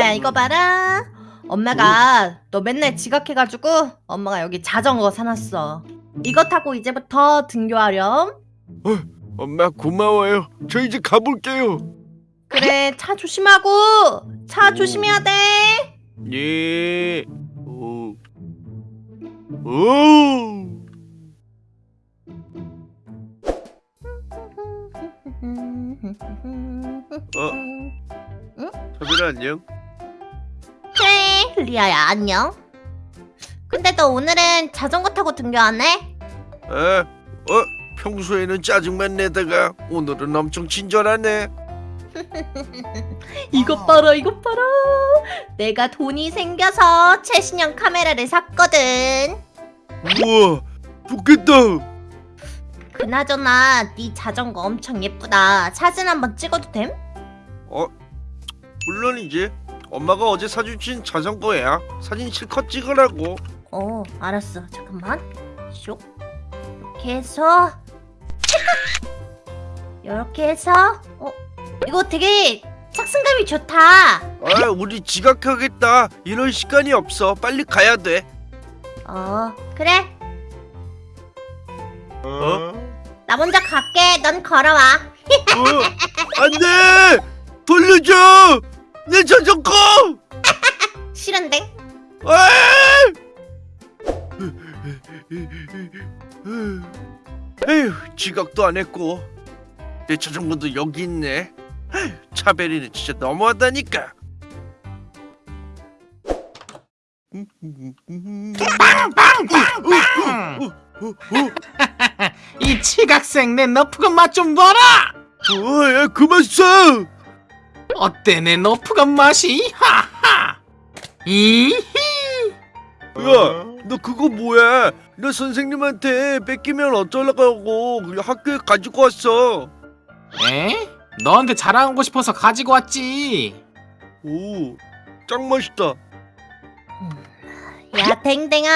리아야 이거 봐라 엄마가 너 맨날 지각해가지고 엄마가 여기 자전거 사놨어 이거 타고 이제부터 등교하렴 엄마 고마워요. 저 이제 가볼게요. 그래 차 조심하고 차 조심해야 돼 예. 오. 오. 사빈아 안녕. 리아야 안녕 근데 너 오늘은 자전거 타고 등교하네? 어? 어? 평소에는 짜증만 내다가 오늘은 엄청 친절하네. 이것 봐라 이것 봐라 내가 돈이 생겨서 최신형 카메라를 샀거든 우와, 좋겠다. 그나저나 네 자전거 엄청 예쁘다 사진 한번 찍어도 됨? 어? 물론이지. 엄마가 어제 사주신 자전거야. 사진 실컷 찍으라고. 어 알았어 잠깐만 쇽 이렇게 해서 이렇게 해서 어 이거 되게 착승감이 좋다 아, 우리 지각하겠다. 이럴 시간이 없어. 빨리 가야 돼. 어 그래 어? 나 먼저 갈게 넌 걸어와 어? 안 돼! 돌려줘! 내 자전거! 싫은데 아! 에휴, 지각도 안 했고 내 자전거도 여기 있네. 차베리는 진짜 너무하다니까. 이 치각생 내 너프건 맛좀 봐라! 어, 야, 그만 써! 어때 내 너프건 맛이? 하하! 이히! 야, 너 그거 뭐야? 너 선생님한테 뺏기면 어쩌려고 학교에 가지고 왔어. 에? 너한테 자랑하고 싶어서 가지고 왔지. 오, 짱 맛있다. 야 댕댕아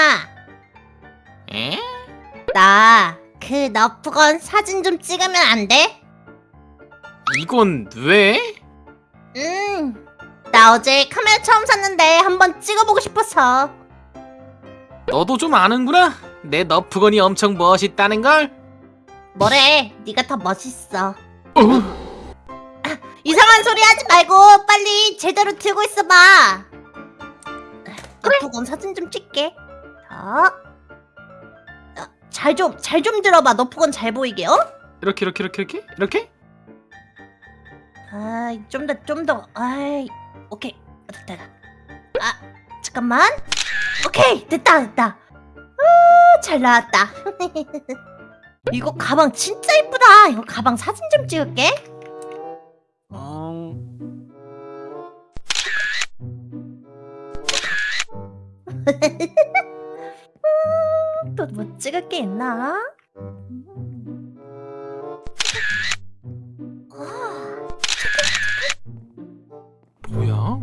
에? 나 그 너프건 사진 좀 찍으면 안 돼? 이건 왜? 음, 나 어제 카메라 처음 샀는데 한번 찍어보고 싶어서. 너도 좀 아는구나. 내 너프건이 엄청 멋있다는 걸. 뭐래? 네가 더 멋있어. 어? 이상한 소리 하지 말고 빨리 제대로 들고 있어봐. 너프건 사진 좀 찍게. 자, 잘 좀 잘 좀 들어봐. 너프건 잘 보이게 요 이렇게 이렇게 이렇게 이렇게 이렇게? 아, 좀 더, 좀 더. 아이, 오케이. 됐다. 아, 잠깐만. 오케이, 됐다, 됐다. 아, 잘 나왔다. 이거 가방 진짜 이쁘다. 이거 가방 사진 좀 찍을게. 어... 또뭐 찍을 게 있나?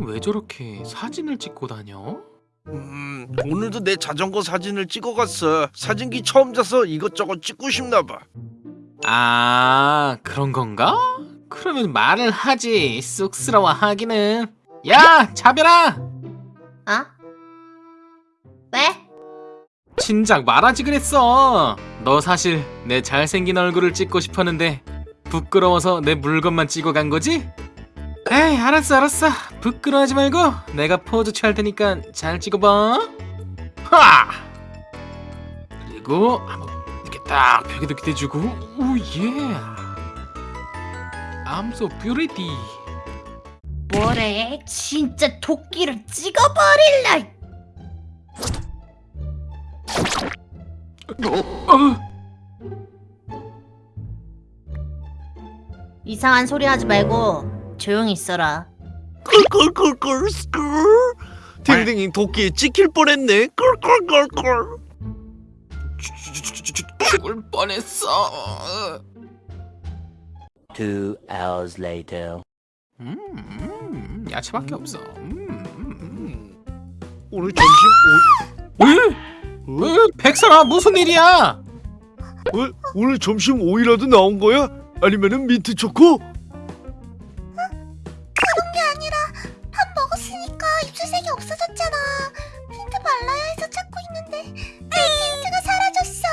왜 저렇게 사진을 찍고 다녀? 음, 오늘도 내 자전거 사진을 찍어갔어. 사진기 처음 자서 이것저것 찍고 싶나봐. 아 그런 건가? 그러면 말을 하지 쑥스러워 하기는 야 자별아 아? 왜? 진작 말하지 그랬어 너 사실 내 잘생긴 얼굴을 찍고 싶었는데 부끄러워서 내 물건만 찍어 간 거지? 에이 알았어 알았어. 부끄러워하지 말고 내가 포즈 취할 테니까 잘 찍어봐. 하! 그리고 한번 이렇게 딱 벽에도 기대주고. 오예. I'm so pretty. 뭐래? 진짜 도끼를 찍어버릴라. 어, 이상한 소리 하지 말고 조용히 있어라. 꿀꿀꿀꿀 스쿨. 댕댕이 도끼에 찍힐 뻔했네. 꿀꿀꿀꿀. 죽을 뻔했어 Two hours later. 음, 음 야채밖에 없어 음, 음, 오늘 점심 음. 왜? 왜? 백설아 무슨 일이야 오, 어? 오늘 점심 오이라도 나온 거야? 아니면은 민트 초코? 입술색이 없어졌잖아. 틴트 발라야 해서 찾고 있는데 내 틴트가 사라졌어.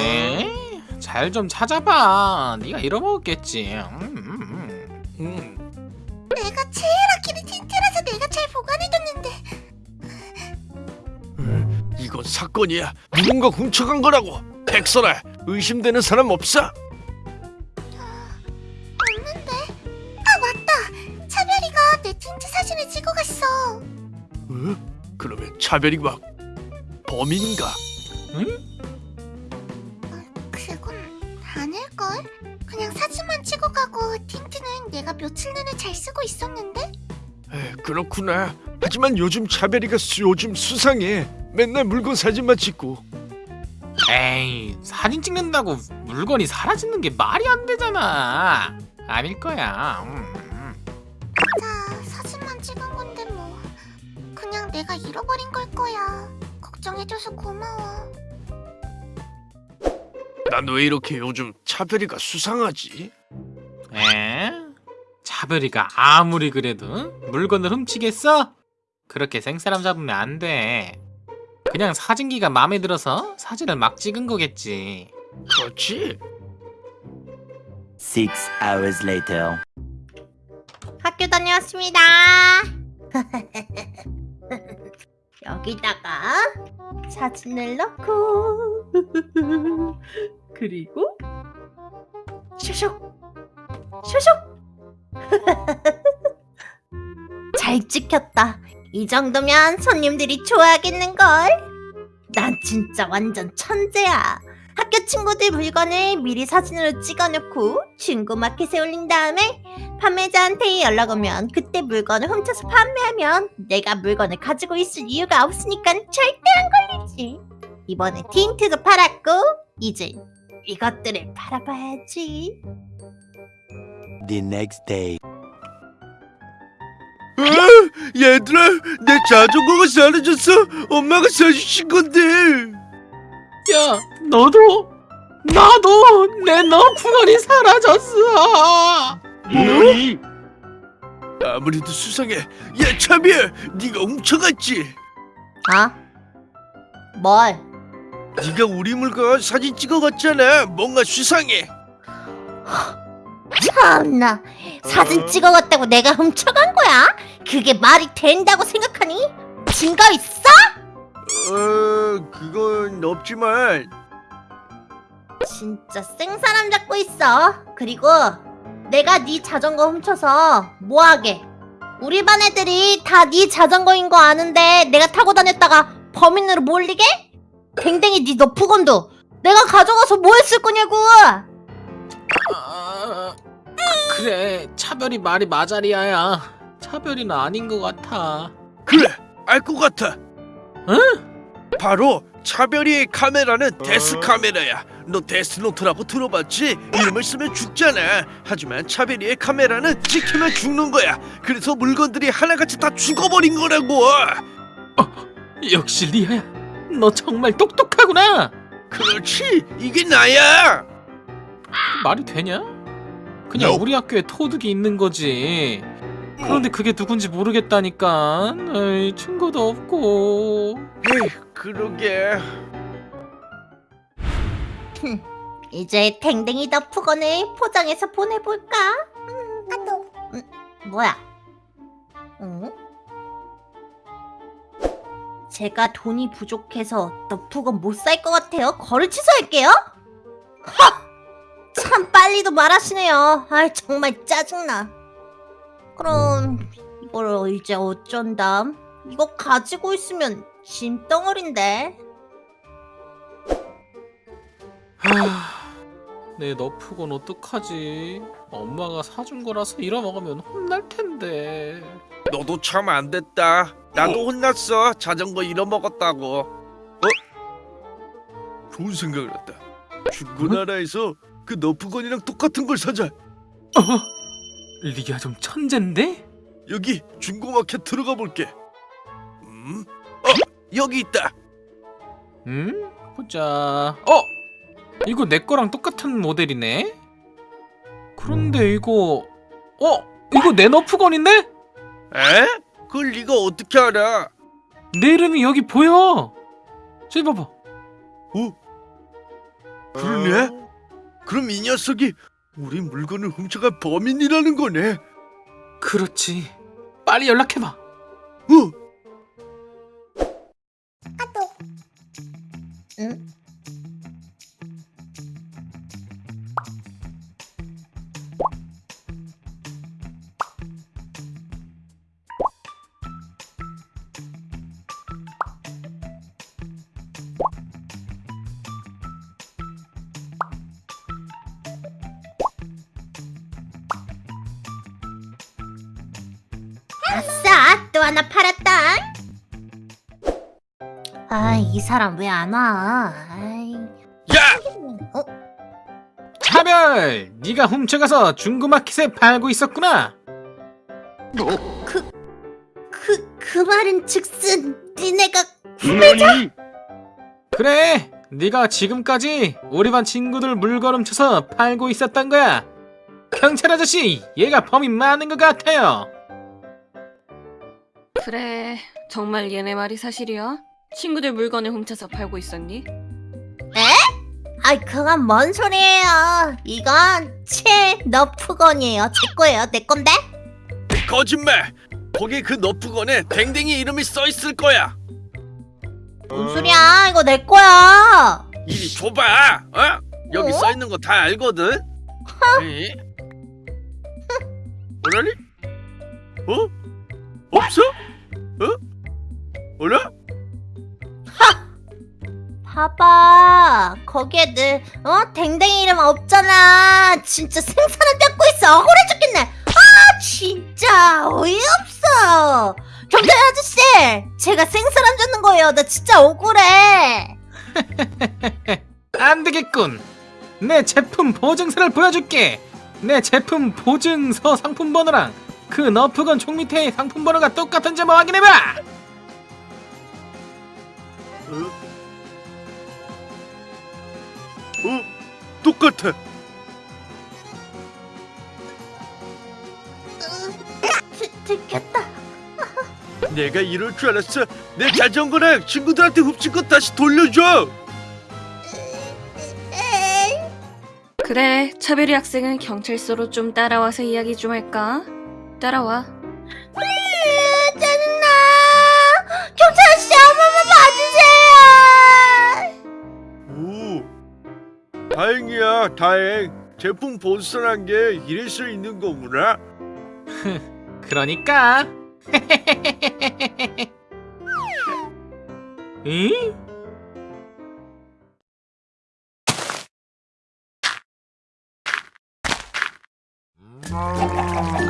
에? 잘좀 찾아봐. 네가 잃어먹었겠지. 음, 음, 음. 내가 제일 아끼는 틴트라서 내가 잘 보관해뒀는데 이건 사건이야. 누군가 훔쳐간 거라고. 백설아, 의심되는 사람 없어? 찍어갔어. 어? 그러면 차별이 막 범인인가? 그건 아닐걸? 그냥 사진만 찍어 가고 틴트는 내가 며칠 내내 잘 쓰고 있었는데? 에, 그렇구나. 하지만 요즘 차별이가 수, 요즘 수상해. 맨날 물건 사진만 찍고. 에이, 사진 찍는다고 물건이 사라지는 게 말이 안 되잖아. 아닐 거야. 음. 내가 잃어버린 걸 거야. 걱정해줘서 고마워. 난 왜 이렇게 요즘 차별이가 수상하지? 에? 차별이가 아무리 그래도 물건을 훔치겠어? 그렇게 생사람 잡으면 안 돼. 그냥 사진기가 마음에 들어서 사진을 막 찍은 거겠지. 그렇지? Six hours later. 학교 다녀왔습니다. 여기다가 사진을 넣고 그리고 슈슉 슈슉 잘 찍혔다. 이 정도면 손님들이 좋아하겠는걸? 난 진짜 완전 천재야. 학교 친구들 물건을 미리 사진으로 찍어놓고 중고마켓에 올린 다음에 판매자한테 연락 오면 그때 물건을 훔쳐서 판매하면 내가 물건을 가지고 있을 이유가 없으니까 절대 안 걸리지. 이번에 틴트도 팔았고 이제 이것들을 팔아봐야지. The next day. 어? 얘들아, 내 자전거가 사라졌어. 엄마가 사주신 건데. 야, 너도 나도 내 너프건이 사라졌어. 아무래도 수상해. 야, 차별, 네가 훔쳐갔지? 아? 뭘? 네가 우리 물건 사진 찍어갔잖아. 뭔가 수상해. 참나 사진 어? 찍어갔다고 내가 훔쳐간 거야? 그게 말이 된다고 생각하니? 증거 있어? 어, 그건 없지만 진짜 생사람 잡고 있어. 그리고 내가 네 자전거 훔쳐서 뭐하게? 우리 반 애들이 다 네 자전거인 거 아는데 내가 타고 다녔다가 범인으로 몰리게? 댕댕이 네 너프건도 내가 가져가서 뭐 했을 거냐고! 아, 그래, 차별이 말이 마자리아야. 차별이는 아닌 것 같아. 그래, 알 것 같아. 바로 차별이의 카메라는 death 카메라야. 너 데스노트라고 들어봤지? 이름을 쓰면 죽잖아. 하지만 차별이의 카메라는 찍히면 죽는 거야. 그래서 물건들이 하나같이 다 죽어버린 거라고. 역시 리아야, 너 정말 똑똑하구나. 그렇지, 이게 나야. 말이 되냐? 그냥 No. 우리 학교에 토득이 있는 거지. 그런데 그게 누군지 모르겠다니까. 에이, 증거도 없고. 에이, 그러게. 이제 댕댕이 너프건을 포장해서 보내볼까? 음, 아, 너 뭐야? 응? 제가 돈이 부족해서 너프건 못 살 것 같아요. 거를 취소할게요. 하! 참 빨리도 말하시네요. 아 정말 짜증나. 그럼 이걸 이제 어쩐담? 이거 가지고 있으면 짐덩어린데. 하, 내 너프건 어떡하지? 엄마가 사준 거라서 잃어먹으면 혼날 텐데. 너도 참 안 됐다. 나도 혼났어. 자전거 잃어먹었다고. 어? 좋은 생각을 했다. 중고나라에서 그 너프건이랑 똑같은 걸 사자. 어? 리아 좀 천잰데? 여기 중고마켓 들어가 볼게. 음? 어, 여기 있다. 음? 보자. 어? 이거 내 거랑 똑같은 모델이네? 그런데 이거 어? 이거 내 너프건인데? 에? 그걸 네가 어떻게 알아? 내 이름이 여기 보여. 저기 봐봐. 어? 그러네? 그럼 이 녀석이 우리 물건을 훔쳐간 범인이라는 거네. 그렇지. 빨리 연락해봐. 어? 하나 팔았다! 아, 이 사람 왜 안 와? 아이, 야! 어? 차별, 네가 훔쳐가서 중고마켓에 팔고 있었구나. 그, 그 말은 즉슨 니네가 그래, 네가 지금까지 우리 반 친구들 물건 훔쳐서 팔고 있었던 거야. 경찰 아저씨, 얘가 범인 많은 것 같아요. 그래, 정말 얘네 말이 사실이야? 친구들 물건을 훔쳐서 팔고 있었니? 아이 그건 뭔 소리예요 이건 제 너프건이에요 제 거예요 내 건데 거짓말! 거기 그 너프건에 댕댕이 이름이 써 있을 거야. 뭔 소리야 이거 내 거야 이리 줘봐. 어? 여기 어? 써 있는 거 다 알거든. 에? 뭐라니? 어? 없어? 어? 뭐라? 봐봐 거기에 늘 어? 댕댕이 이름 없잖아 진짜 생선을 뜯고 있어 억울해 죽겠네 아 진짜 어이없어 경찰 아저씨 제가 생선 안 줬는 거예요 나 진짜 억울해 안 되겠군. 내 제품 보증서를 보여줄게. 내 제품 보증서 상품 번호랑 그 너프건 총 밑에 상품 번호가 똑같은지 한번 확인해봐. 어? 어? 똑같아. 들- 들켰다 내가 이럴 줄 알았어. 내 자전거랑 친구들한테 훔친 거 다시 돌려줘. 그래, 차별이 학생은 경찰서로 좀 따라와서 이야기 좀 할까? 따라와. 으, 짜증나 경찰 아저씨 한 번만 봐주세요 오, 다행이야, 다행. 제품 본선한 게 이럴 수 있는 거구나. 그러니까. 응?